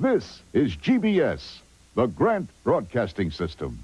This is GBS, the Grant Broadcasting System.